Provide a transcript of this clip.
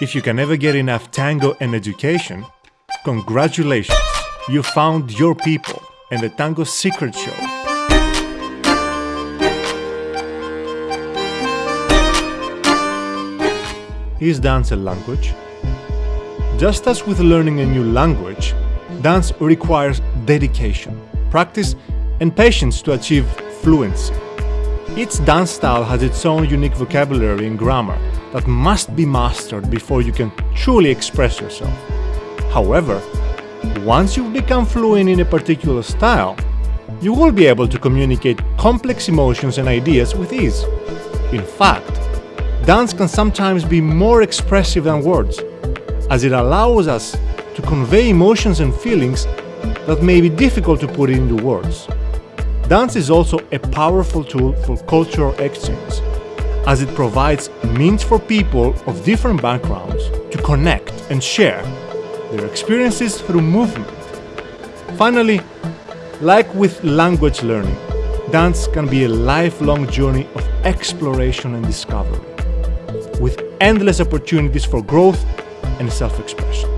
If you can never get enough tango and education, congratulations! You found your people and the Tango Secret Show. Is dance a language? Just as with learning a new language, dance requires dedication, practice, and patience to achieve fluency. Each dance style has its own unique vocabulary and grammar that must be mastered before you can truly express yourself. However, once you've become fluent in a particular style, you will be able to communicate complex emotions and ideas with ease. In fact, dance can sometimes be more expressive than words, as it allows us to convey emotions and feelings that may be difficult to put into words. Dance is also a powerful tool for cultural exchange, as it provides means for people of different backgrounds to connect and share their experiences through movement. Finally, like with language learning, dance can be a lifelong journey of exploration and discovery, with endless opportunities for growth and self-expression.